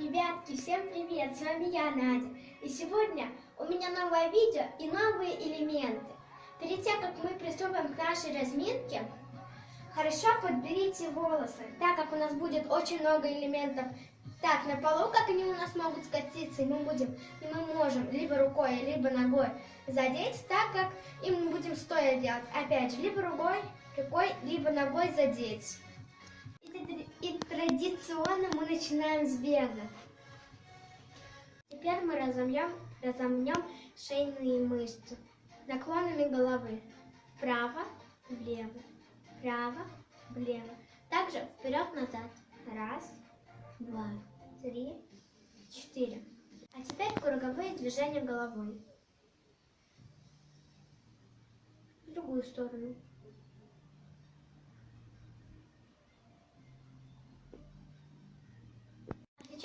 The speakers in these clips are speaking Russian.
Ребятки, всем привет! С вами я, Надя. И сегодня у меня новое видео и новые элементы. Перед тем, как мы приступим к нашей разминке, хорошо подберите волосы, так как у нас будет очень много элементов. Так, на полу, как они у нас могут скатиться, и мы будем, и мы можем либо рукой, либо ногой задеть, так как и мы будем стоя делать. Опять же, либо рукой, рукой, либо ногой задеть. И традиционно мы начинаем с бега. Теперь мы разомнем, разомнем шейные мышцы наклонами головы. Вправо, влево, вправо, влево. Также вперед-назад. Раз, два, три, четыре. А теперь круговые движения головой. В другую сторону.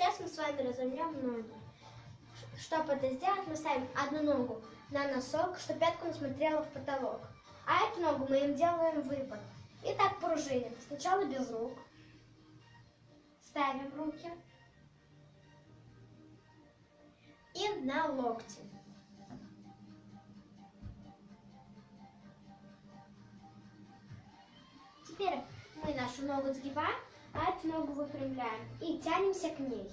Сейчас мы с вами разомнем ноги. Чтобы это сделать, мы ставим одну ногу на носок, чтобы пятка смотрела в потолок. А эту ногу мы им делаем выпад. И так пружиним. Сначала без рук. Ставим руки. И на локти. Теперь мы нашу ногу сгибаем эту ногу выпрямляем и тянемся к ней.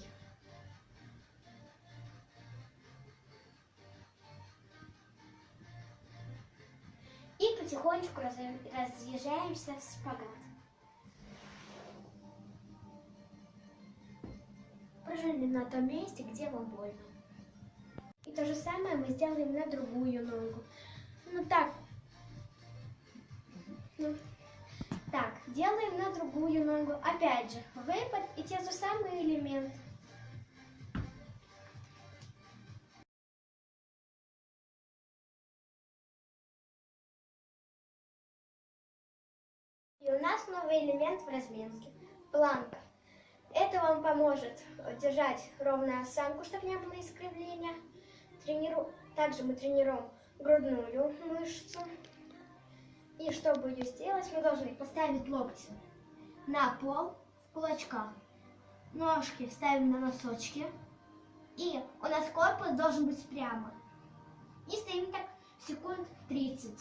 И потихонечку разъезжаемся в спагат. Пружиним на том месте, где вам больно. И то же самое мы сделаем на другую ногу. Ну так. Ну. Так, делаем на другую ногу. Опять же, выпад и те же самые элементы. И у нас новый элемент в разминке. Планка. Это вам поможет держать ровную осанку, чтобы не было искривления. Трениру... Также мы тренируем грудную мышцу. И чтобы ее сделать, мы должны поставить локти на пол в кулачках. Ножки ставим на носочки. И у нас корпус должен быть прямо. И стоим так секунд 30.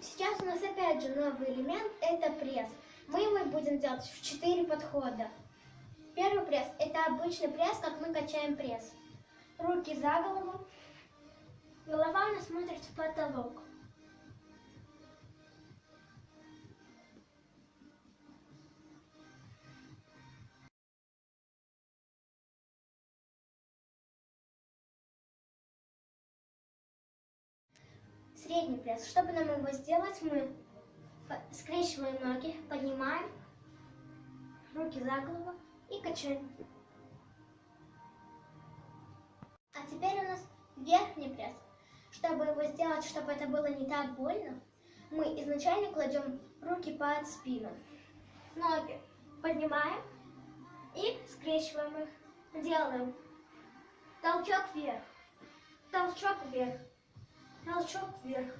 Сейчас у нас опять же новый элемент, это пресс. Мы его будем делать в 4 подхода. Первый пресс, это обычный пресс, как мы качаем пресс. Руки за голову, Голова нас смотрит в потолок. Средний пресс. Чтобы нам его сделать, мы скрещиваем ноги, поднимаем руки за голову и качаем. А теперь у нас верхний пресс. Чтобы его сделать, чтобы это было не так больно, мы изначально кладем руки под спину. Ноги поднимаем и скрещиваем их. Делаем толчок вверх, толчок вверх, толчок вверх.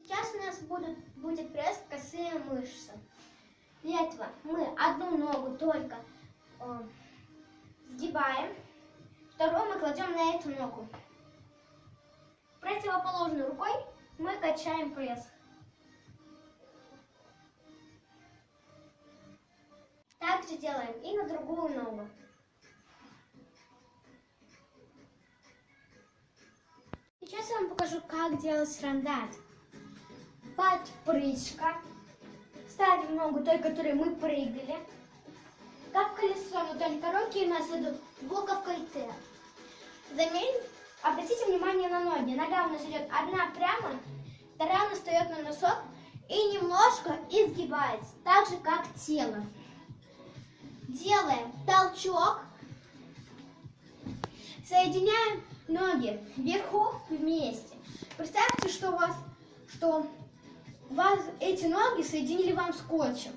Сейчас у нас будут, будет пресс косые мышцы. Для этого мы одну ногу только э, сгибаем, вторую мы кладем на эту ногу. Противоположной рукой мы качаем пресс. Так же делаем и на другую ногу. Сейчас я вам покажу, как делать рандат. Подпрыжка ставим ногу той, которой мы прыгали. Как колесо, но только руки у нас идут буковкой Т. Заметь, обратите внимание на ноги. Нога у нас идет одна прямо, вторая у нас встает на носок и немножко изгибается, так же как тело. Делаем толчок, соединяем ноги вверху вместе. Представьте, что у вас, что вас эти ноги соединили вам скотчем.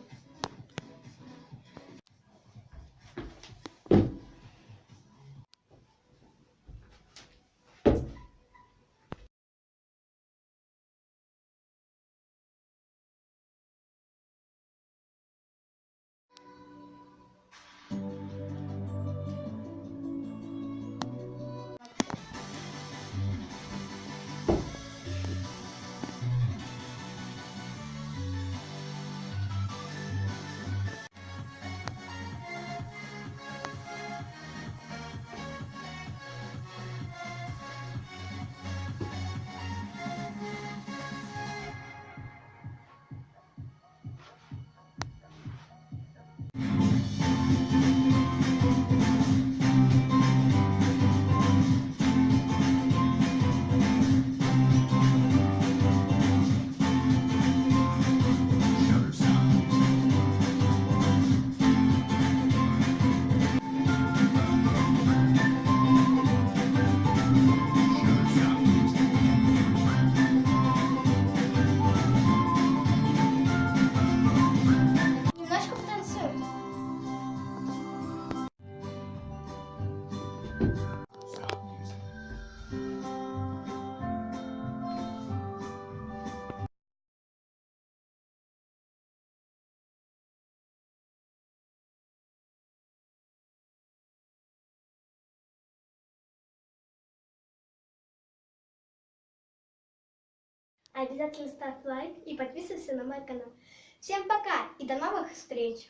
Обязательно ставь лайк и подписывайся на мой канал. Всем пока и до новых встреч!